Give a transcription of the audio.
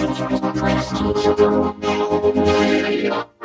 Thank you.